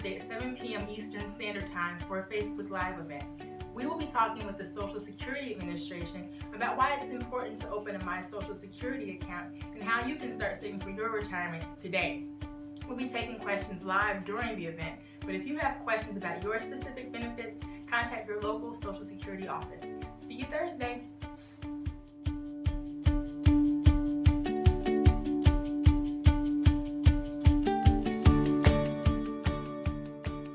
Thursday at 7 p.m. Eastern Standard Time for a Facebook Live event. We will be talking with the Social Security Administration about why it's important to open a My Social Security account and how you can start saving for your retirement today. We'll be taking questions live during the event, but if you have questions about your specific benefits, contact your local Social Security office. See you Thursday.